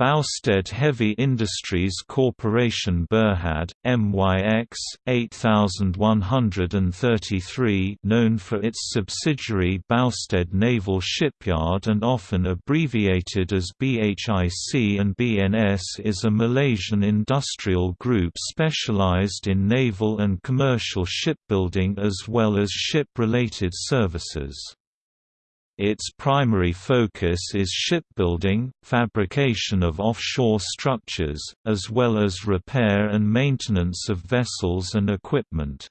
Boustead Heavy Industries Corporation Berhad, MYX, 8133 known for its subsidiary Boustead Naval Shipyard and often abbreviated as BHIC and BNS is a Malaysian industrial group specialized in naval and commercial shipbuilding as well as ship-related services. Its primary focus is shipbuilding, fabrication of offshore structures, as well as repair and maintenance of vessels and equipment.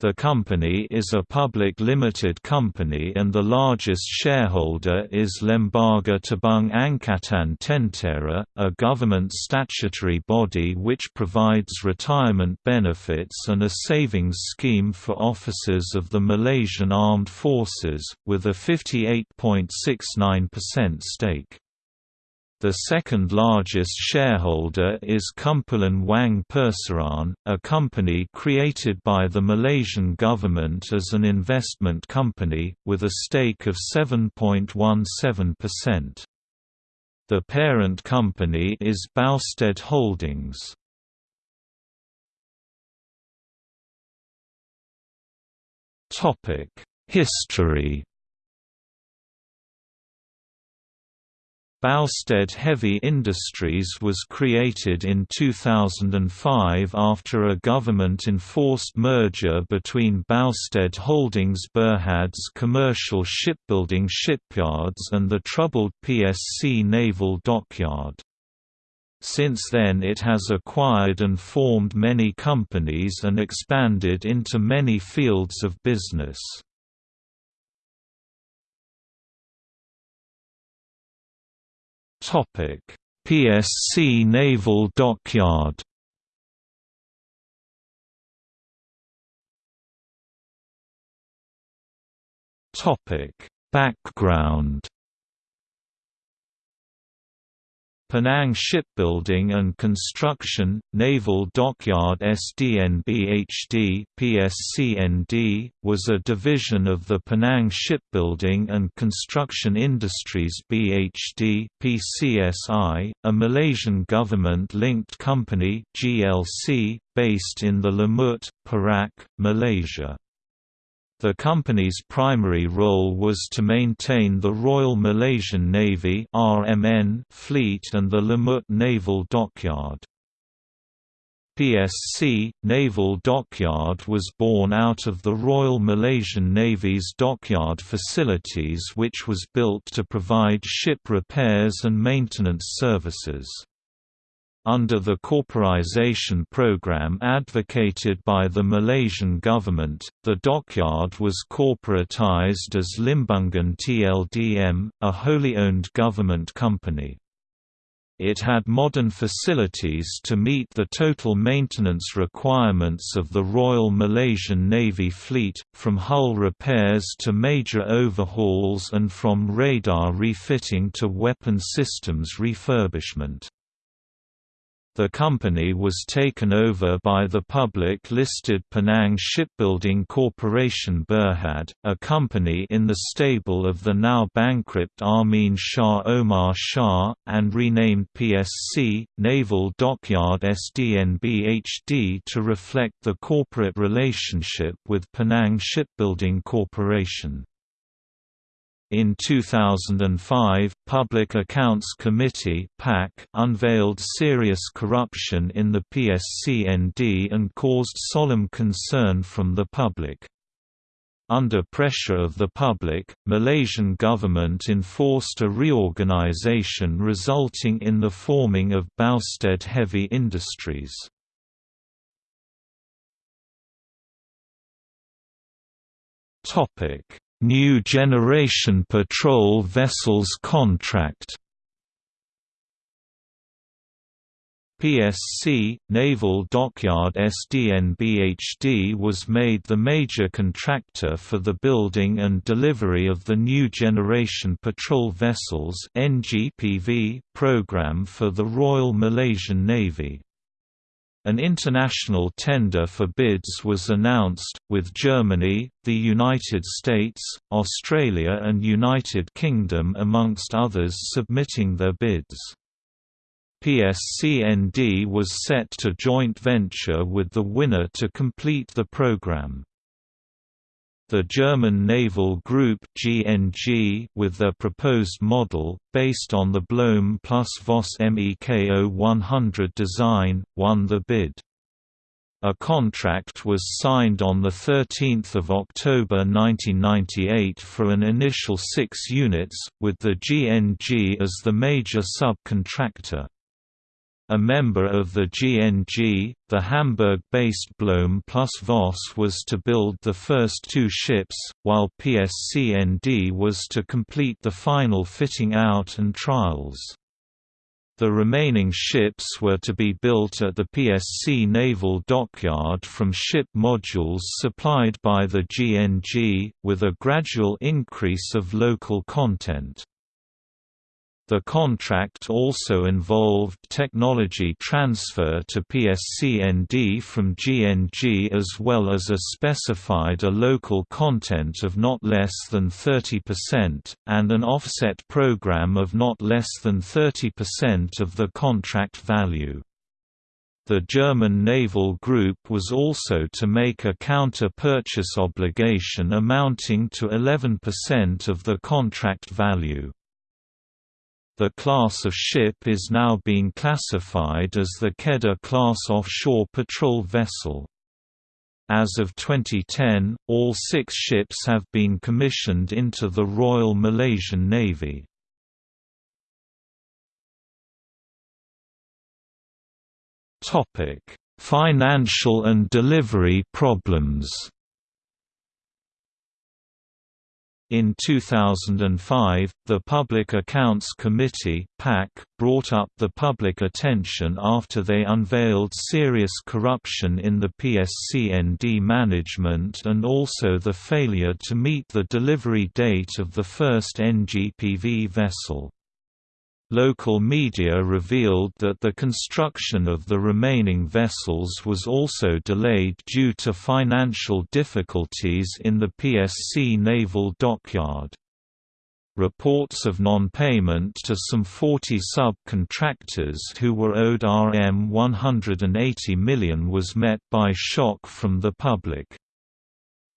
The company is a public limited company and the largest shareholder is Lembaga Tabung Angkatan Tentera, a government statutory body which provides retirement benefits and a savings scheme for officers of the Malaysian Armed Forces, with a 58.69% stake. The second largest shareholder is Kumpulan Wang Persaraan, a company created by the Malaysian government as an investment company, with a stake of 7.17%. The parent company is Boustead Holdings. History Boustead Heavy Industries was created in 2005 after a government-enforced merger between Boustead Holdings Berhad's commercial shipbuilding shipyards and the troubled PSC Naval Dockyard. Since then it has acquired and formed many companies and expanded into many fields of business. PSC Naval Dockyard. Topic: Background Penang Shipbuilding and Construction, Naval Dockyard SDNBHD PSCND, was a division of the Penang Shipbuilding and Construction Industries BHD PCSI, a Malaysian government-linked company GLC, based in the Lumut, Perak, Malaysia. The company's primary role was to maintain the Royal Malaysian Navy (RMN) fleet and the Lumut Naval Dockyard. PSC, Naval Dockyard was born out of the Royal Malaysian Navy's dockyard facilities which was built to provide ship repairs and maintenance services. Under the corporization program advocated by the Malaysian government, the dockyard was corporatized as Limbungan TLDM, a wholly owned government company. It had modern facilities to meet the total maintenance requirements of the Royal Malaysian Navy fleet, from hull repairs to major overhauls and from radar refitting to weapon systems refurbishment. The company was taken over by the public-listed Penang Shipbuilding Corporation Berhad, a company in the stable of the now bankrupt Amin Shah Omar Shah, and renamed PSC, Naval Dockyard SDNBHD to reflect the corporate relationship with Penang Shipbuilding Corporation. In 2005, Public Accounts Committee unveiled serious corruption in the PSCND and caused solemn concern from the public. Under pressure of the public, Malaysian government enforced a reorganisation resulting in the forming of Boustead Heavy Industries. Topic New Generation Patrol Vessels contract PSC, Naval Dockyard SDNBHD was made the major contractor for the building and delivery of the New Generation Patrol Vessels program for the Royal Malaysian Navy. An international tender for bids was announced, with Germany, the United States, Australia and United Kingdom amongst others submitting their bids. PSCND was set to joint venture with the winner to complete the program. The German naval group GNG with their proposed model, based on the Blohm plus Voss MEKO 100 design, won the bid. A contract was signed on 13 October 1998 for an initial six units, with the GNG as the major subcontractor. A member of the GNG, the Hamburg-based Blohm plus Voss was to build the first two ships, while PSCND was to complete the final fitting out and trials. The remaining ships were to be built at the PSC Naval Dockyard from ship modules supplied by the GNG, with a gradual increase of local content. The contract also involved technology transfer to PSCND from GNG as well as a specified a local content of not less than 30%, and an offset program of not less than 30% of the contract value. The German naval group was also to make a counter-purchase obligation amounting to 11% of the contract value. The class of ship is now being classified as the Kedah-class offshore patrol vessel. As of 2010, all six ships have been commissioned into the Royal Malaysian Navy. Financial and delivery problems In 2005, the Public Accounts Committee (PAC) brought up the public attention after they unveiled serious corruption in the PSCND management and also the failure to meet the delivery date of the first NGPV vessel. Local media revealed that the construction of the remaining vessels was also delayed due to financial difficulties in the PSC naval dockyard. Reports of non-payment to some 40 subcontractors who were owed Rm 180 million was met by shock from the public.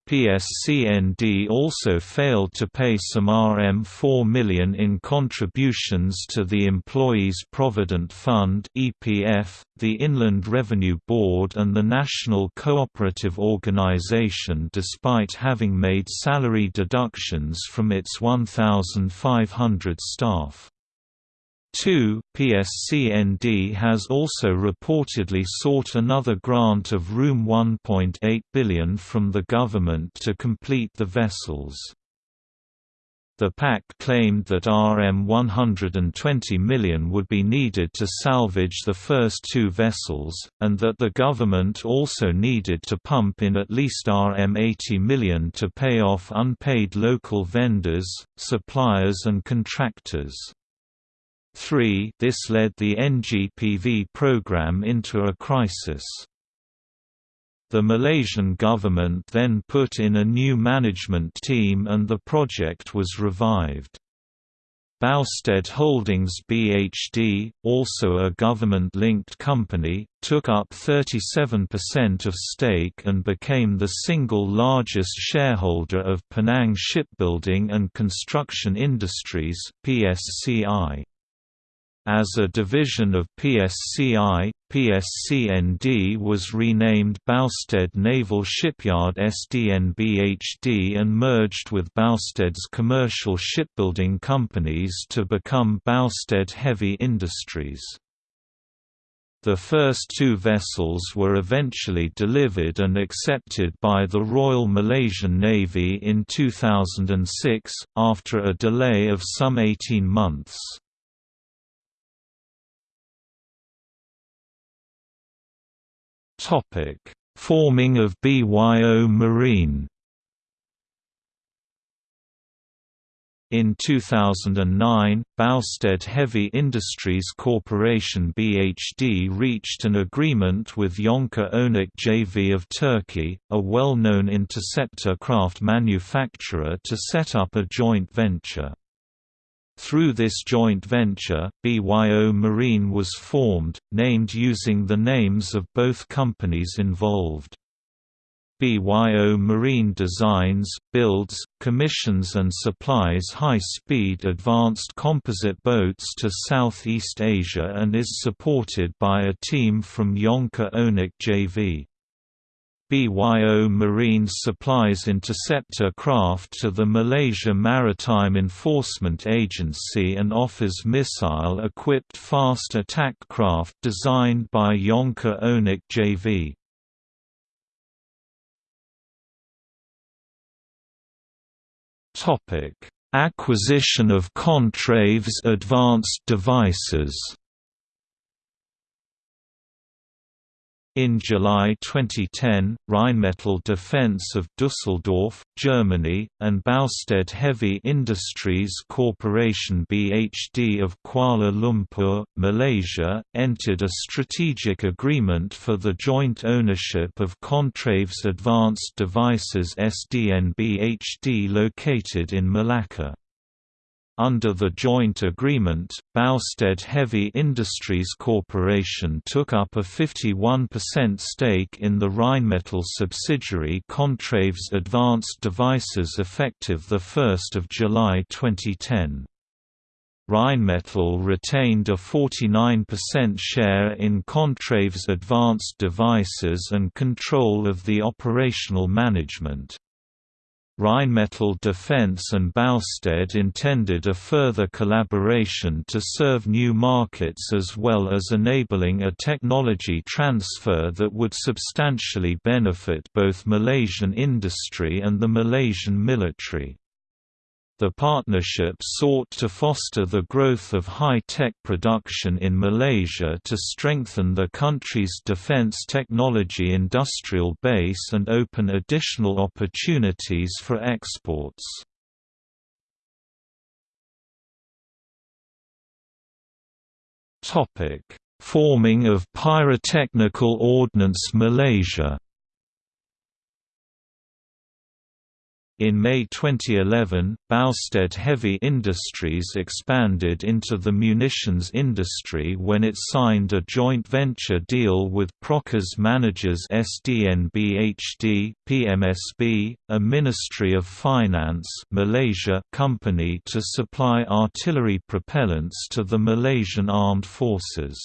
PSCND also failed to pay some RM4 million in contributions to the Employees Provident Fund (EPF), the Inland Revenue Board and the National Cooperative Organization despite having made salary deductions from its 1,500 staff. 2. PSCND has also reportedly sought another grant of Room 1.8 billion from the government to complete the vessels. The PAC claimed that Rm 120 million would be needed to salvage the first two vessels, and that the government also needed to pump in at least Rm 80 million to pay off unpaid local vendors, suppliers and contractors. 3 This led the NGPV program into a crisis. The Malaysian government then put in a new management team and the project was revived. Boustead Holdings BHD, also a government-linked company, took up 37% of stake and became the single largest shareholder of Penang Shipbuilding and Construction Industries PSCI. As a division of PSCI, PSCND was renamed Boustead Naval Shipyard SDNBHD and merged with Boustead's commercial shipbuilding companies to become Boustead Heavy Industries. The first two vessels were eventually delivered and accepted by the Royal Malaysian Navy in 2006, after a delay of some 18 months. Topic: Forming of BYO Marine. In 2009, Boustead Heavy Industries Corporation BHD reached an agreement with Yonca Onuk JV of Turkey, a well-known interceptor craft manufacturer to set up a joint venture. Through this joint venture, BYO Marine was formed, named using the names of both companies involved. BYO Marine designs, builds, commissions and supplies high-speed advanced composite boats to Southeast Asia and is supported by a team from Yonca Onuk JV. BYO Marine supplies interceptor craft to the Malaysia Maritime Enforcement Agency and offers missile-equipped fast attack craft designed by Yonca Onuk JV. Topic: Acquisition of Contraves Advanced Devices. In July 2010, Rheinmetall Defense of Düsseldorf, Germany, and Boustead Heavy Industries Corporation BHD of Kuala Lumpur, Malaysia, entered a strategic agreement for the joint ownership of Contraves Advanced Devices SDN BHD located in Malacca. Under the joint agreement, Boustead Heavy Industries Corporation took up a 51% stake in the Rheinmetall subsidiary Contraves Advanced Devices effective 1 July 2010. Rheinmetall retained a 49% share in Contraves Advanced Devices and control of the operational management. Rheinmetall Defence and Boustead intended a further collaboration to serve new markets as well as enabling a technology transfer that would substantially benefit both Malaysian industry and the Malaysian military. The partnership sought to foster the growth of high-tech production in Malaysia to strengthen the country's defence technology industrial base and open additional opportunities for exports. Forming of Pyrotechnical Ordnance Malaysia In May 2011, Boustead Heavy Industries expanded into the munitions industry when it signed a joint venture deal with Procas Managers SDNBHD, PMSB, a Ministry of Finance Malaysia company to supply artillery propellants to the Malaysian Armed Forces.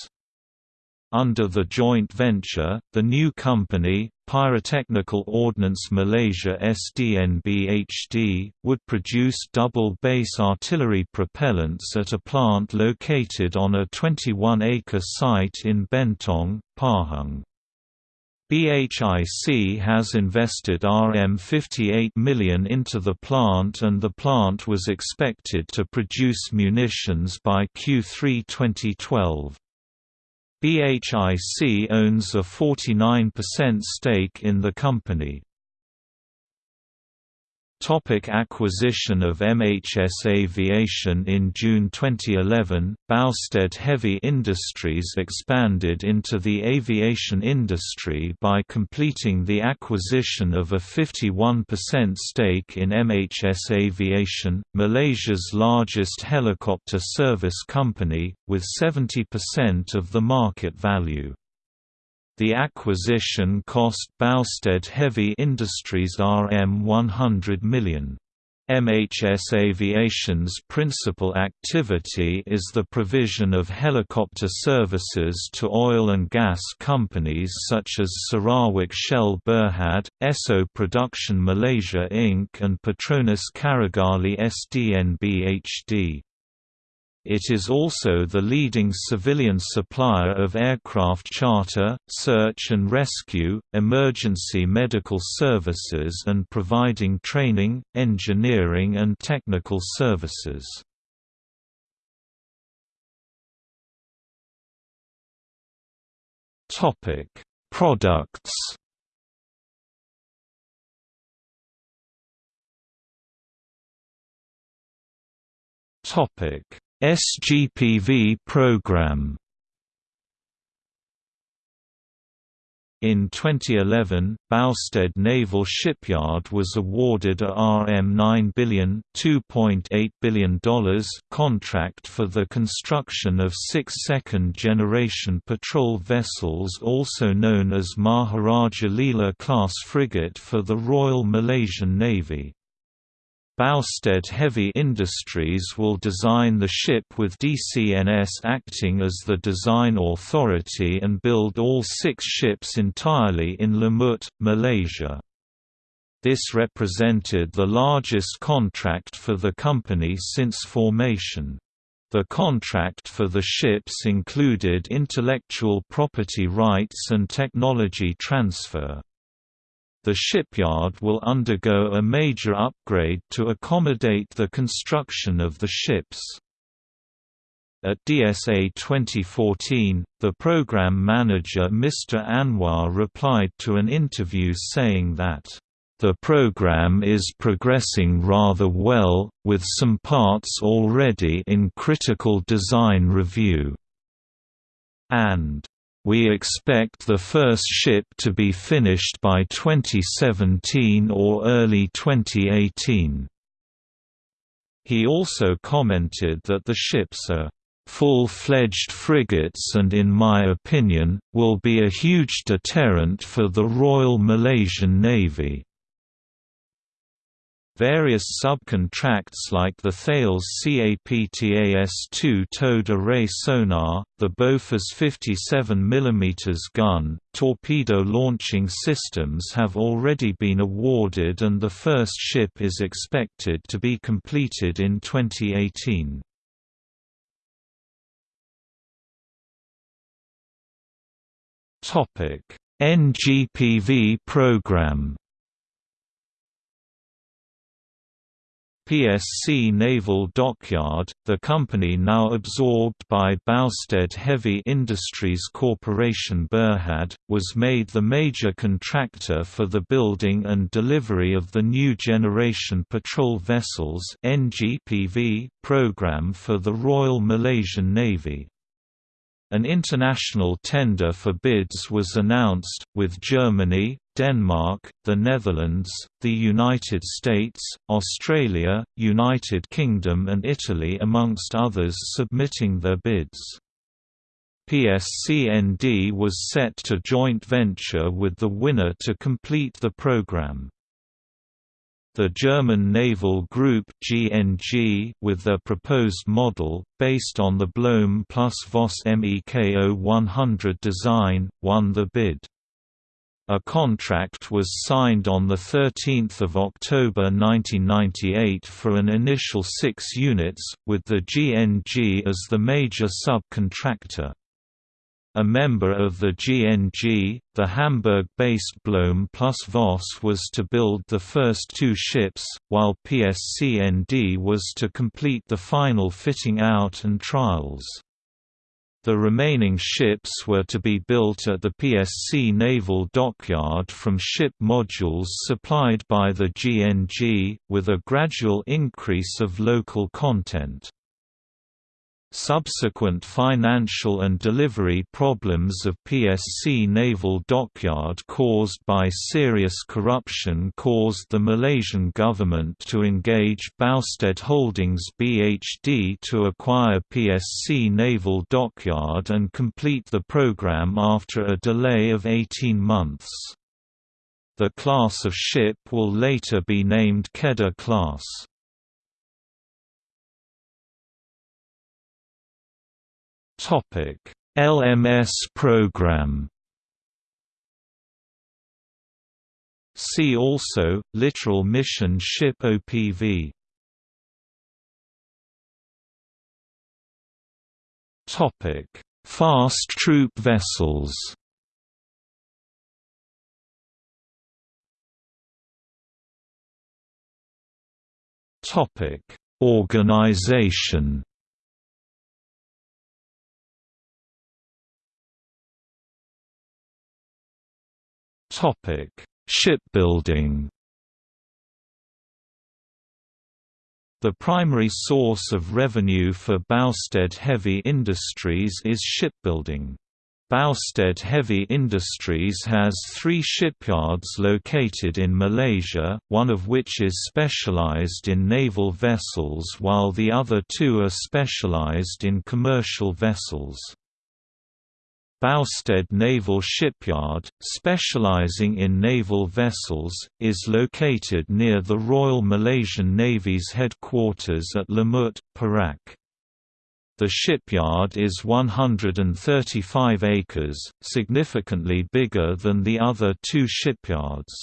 Under the joint venture, the new company, Pyrotechnical Ordnance Malaysia SDNBHD, would produce double-base artillery propellants at a plant located on a 21-acre site in Bentong, Pahang. BHIC has invested RM58 million into the plant and the plant was expected to produce munitions by Q3 2012. BHIC owns a 49% stake in the company. Topic acquisition of MHS Aviation In June 2011, Boustead Heavy Industries expanded into the aviation industry by completing the acquisition of a 51% stake in MHS Aviation, Malaysia's largest helicopter service company, with 70% of the market value. The acquisition cost Boustead Heavy Industries Rm 100 million. MHS Aviation's principal activity is the provision of helicopter services to oil and gas companies such as Sarawak Shell Berhad, Esso Production Malaysia Inc. and Petronas Carigali SDNBHD. It is also the leading civilian supplier of aircraft charter, search and rescue, emergency medical services and providing training, engineering and technical services. Products Topic SGPV program In 2011, Boustead Naval Shipyard was awarded a RM9 billion $2.8 billion contract for the construction of six second-generation patrol vessels also known as Maharaja Lela-class frigate for the Royal Malaysian Navy. Boustead Heavy Industries will design the ship with DCNS acting as the design authority and build all six ships entirely in Lumut, Malaysia. This represented the largest contract for the company since formation. The contract for the ships included intellectual property rights and technology transfer the shipyard will undergo a major upgrade to accommodate the construction of the ships. At DSA 2014, the program manager Mr. Anwar replied to an interview saying that, "...the program is progressing rather well, with some parts already in critical design review." and we expect the first ship to be finished by 2017 or early 2018. He also commented that the ships are full-fledged frigates and in my opinion, will be a huge deterrent for the Royal Malaysian Navy. Various subcontracts like the Thales CAPTAS-2 towed array sonar, the Bofors 57 mm gun, torpedo launching systems have already been awarded and the first ship is expected to be completed in 2018. NGPV program PSC Naval Dockyard, the company now absorbed by Boustead Heavy Industries Corporation Berhad, was made the major contractor for the building and delivery of the New Generation Patrol Vessels NGPV program for the Royal Malaysian Navy. An international tender for bids was announced, with Germany, Denmark, the Netherlands, the United States, Australia, United Kingdom and Italy amongst others submitting their bids. PSCND was set to joint venture with the winner to complete the program. The German naval group GNG with their proposed model, based on the Blohm plus Voss MEKO 100 design, won the bid. A contract was signed on 13 October 1998 for an initial six units, with the GNG as the major subcontractor. A member of the GNG, the Hamburg-based Blohm plus Voss was to build the first two ships, while PSCND was to complete the final fitting out and trials. The remaining ships were to be built at the PSC Naval Dockyard from ship modules supplied by the GNG, with a gradual increase of local content. Subsequent financial and delivery problems of PSC Naval Dockyard caused by serious corruption caused the Malaysian government to engage Boustead Holdings BHD to acquire PSC Naval Dockyard and complete the program after a delay of 18 months. The class of ship will later be named Kedah class. LMS program. See also Littoral Mission Ship OPV. Topic: Fast troop vessels. Topic: Organization. Topic: Shipbuilding. The primary source of revenue for Boustead Heavy Industries is shipbuilding. Boustead Heavy Industries has three shipyards located in Malaysia, one of which is specialized in naval vessels while the other two are specialized in commercial vessels. Boustead Naval Shipyard, specializing in naval vessels, is located near the Royal Malaysian Navy's headquarters at Lumut, Perak. The shipyard is 135 acres, significantly bigger than the other two shipyards.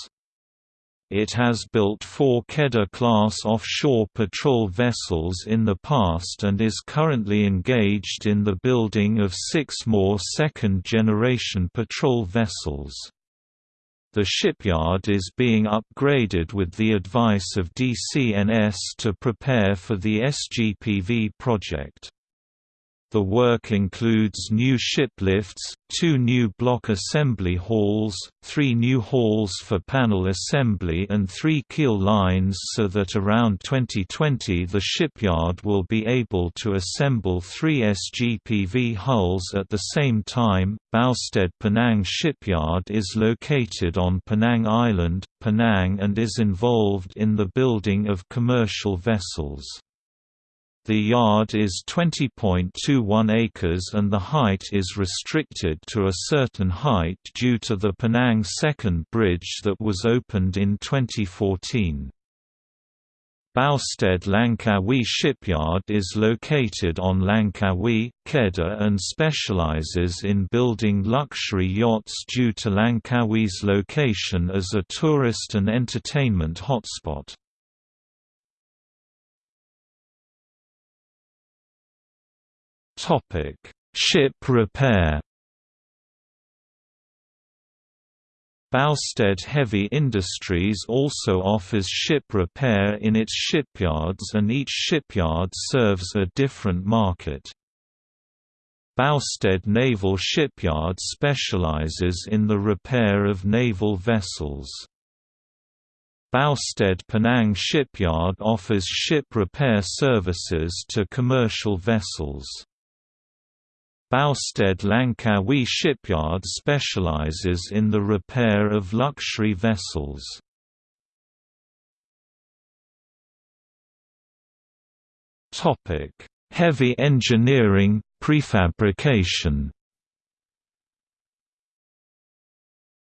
It has built four Kedah-class offshore patrol vessels in the past and is currently engaged in the building of six more second-generation patrol vessels. The shipyard is being upgraded with the advice of DCNS to prepare for the SGPV project. The work includes new ship lifts, two new block assembly halls, three new halls for panel assembly and three keel lines so that around 2020 the shipyard will be able to assemble three SGPV hulls at the same time. Boustead Penang Shipyard is located on Penang Island, Penang and is involved in the building of commercial vessels. The yard is 20.21 acres and the height is restricted to a certain height due to the Penang Second Bridge that was opened in 2014. Boustead Langkawi Shipyard is located on Langkawi, Kedah and specializes in building luxury yachts due to Langkawi's location as a tourist and entertainment hotspot. Topic: Ship repair. Boustead Heavy Industries also offers ship repair in its shipyards and each shipyard serves a different market. Boustead Naval Shipyard specializes in the repair of naval vessels. Boustead Penang Shipyard offers ship repair services to commercial vessels. Boustead Langkawi Shipyard specializes in the repair of luxury vessels. Heavy engineering, prefabrication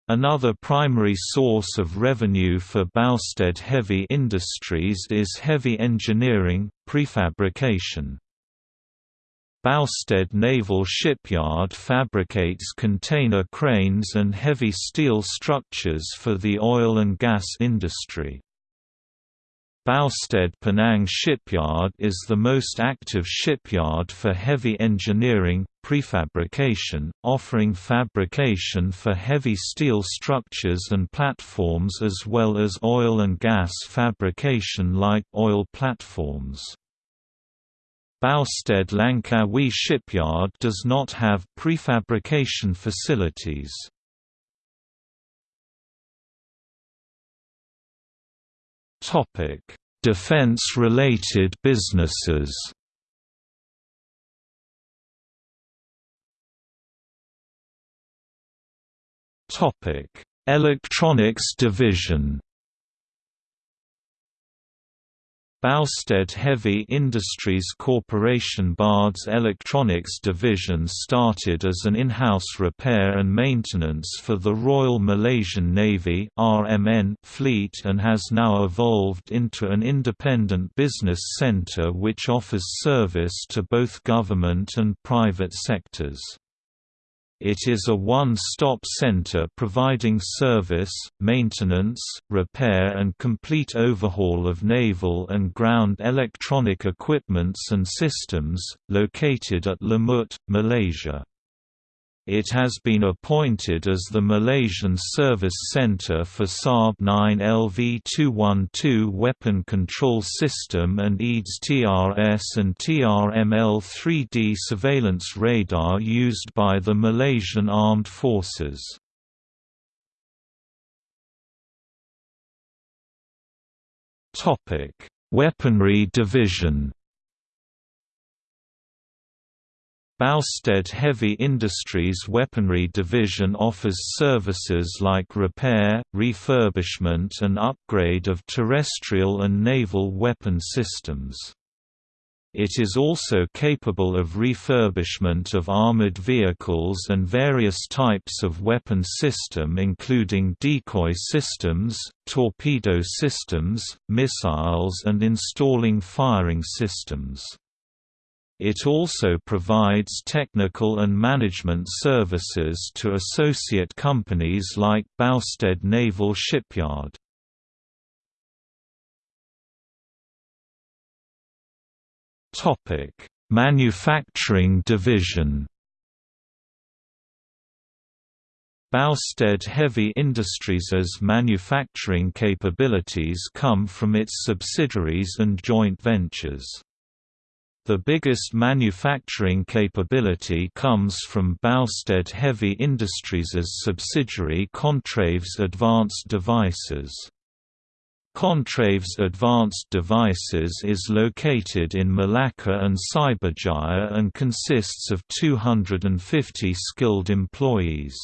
Another primary source of revenue for Boustead Heavy Industries is heavy engineering, prefabrication. Boustead Naval Shipyard fabricates container cranes and heavy steel structures for the oil and gas industry. Boustead Penang Shipyard is the most active shipyard for heavy engineering, prefabrication, offering fabrication for heavy steel structures and platforms as well as oil and gas fabrication like oil platforms. Boustead Langkawi Shipyard does not have prefabrication facilities. Defense-related businesses Topic: Electronics division Boustead Heavy Industries Corporation Bard's Electronics Division started as an in-house repair and maintenance for the Royal Malaysian Navy fleet and has now evolved into an independent business centre which offers service to both government and private sectors. It is a one-stop center providing service, maintenance, repair and complete overhaul of naval and ground electronic equipments and systems, located at Lumut, Malaysia. It has been appointed as the Malaysian Service Centre for Saab 9 LV-212 Weapon Control System and EADS TRS and TRML-3D surveillance radar used by the Malaysian Armed Forces. Weaponry Division Boustead Heavy Industries Weaponry Division offers services like repair, refurbishment and upgrade of terrestrial and naval weapon systems. It is also capable of refurbishment of armored vehicles and various types of weapon system including decoy systems, torpedo systems, missiles and installing firing systems. It also provides technical and management services to associate companies like Boustead Naval Shipyard. Manufacturing division Boustead Heavy Industries' manufacturing capabilities come from its subsidiaries and joint ventures. The biggest manufacturing capability comes from Boustead Heavy Industries' subsidiary Contraves Advanced Devices. Contraves Advanced Devices is located in Malacca and Cyberjaya and consists of 250 skilled employees.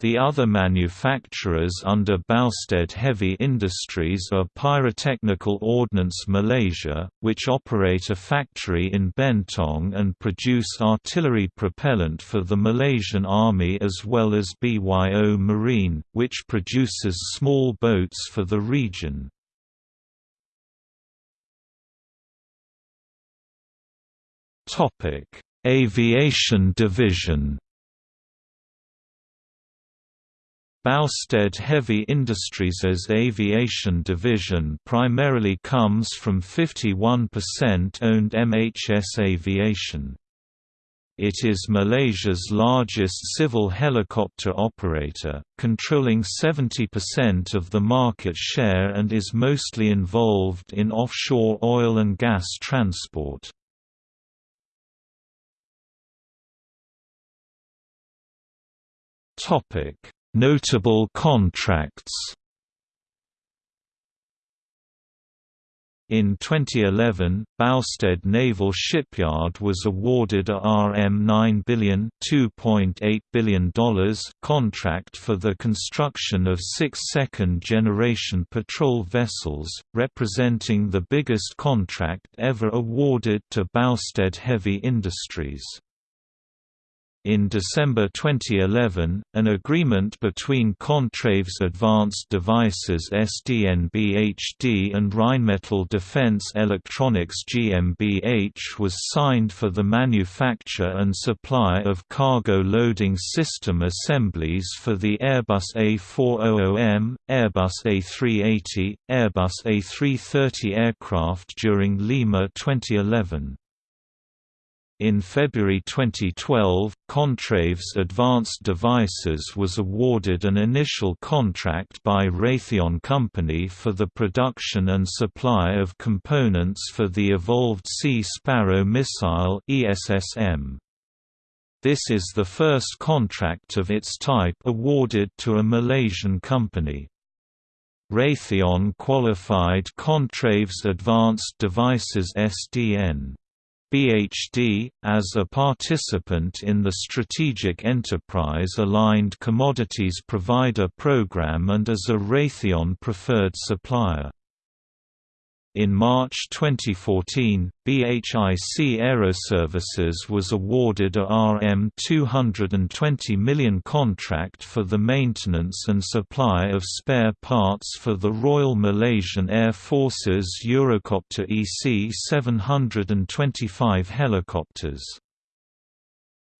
The other manufacturers under Boustead Heavy Industries are Pyrotechnical Ordnance Malaysia, which operate a factory in Bentong and produce artillery propellant for the Malaysian Army as well as BYO Marine, which produces small boats for the region. Aviation Division Boustead Heavy Industries' aviation division primarily comes from 51% owned MHS Aviation. It is Malaysia's largest civil helicopter operator, controlling 70% of the market share and is mostly involved in offshore oil and gas transport. Topic Notable contracts In 2011, Boustead Naval Shipyard was awarded a RM9 billion $2.8 billion contract for the construction of six second-generation patrol vessels, representing the biggest contract ever awarded to Boustead Heavy Industries. In December 2011, an agreement between Contraves Advanced Devices SDNBHD and Rheinmetall Defense Electronics GmbH was signed for the manufacture and supply of cargo loading system assemblies for the Airbus A400M, Airbus A380, Airbus A330 aircraft during Lima 2011. In February 2012, Contraves Advanced Devices was awarded an initial contract by Raytheon Company for the production and supply of components for the Evolved Sea Sparrow missile ESSM. This is the first contract of its type awarded to a Malaysian company. Raytheon qualified Contraves Advanced Devices SDN BHD, as a participant in the Strategic Enterprise Aligned Commodities Provider Program and as a Raytheon preferred supplier. In March 2014, BHIC Aeroservices was awarded a RM220 million contract for the maintenance and supply of spare parts for the Royal Malaysian Air Force's Eurocopter EC-725 helicopters.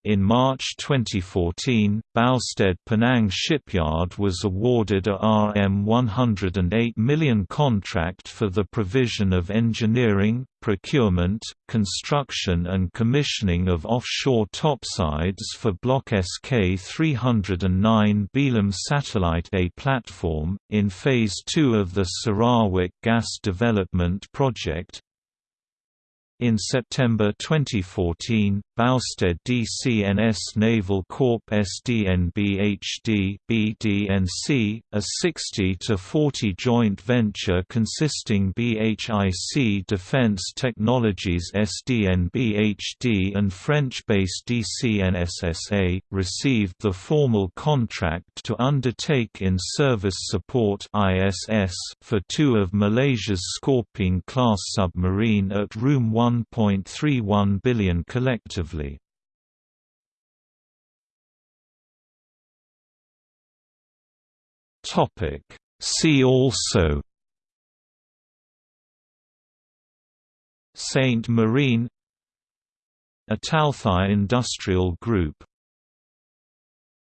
In March 2014, Boustead Penang Shipyard was awarded a RM108 million contract for the provision of engineering, procurement, construction and commissioning of offshore topsides for Block SK-309 Belum Satellite A platform, in Phase 2 of the Sarawak Gas Development Project, In September 2014, Boustead DCNS Naval Corp SDNBHD BDNC, a 60-40 joint venture consisting BHIC Defense Technologies SDNBHD and French-based DCNSSA, received the formal contract to undertake in-service support ISS for two of Malaysia's Scorpene-class submarine at Room 1 1.31 billion collectively. Topic See also Saint Marine Italthai Industrial Group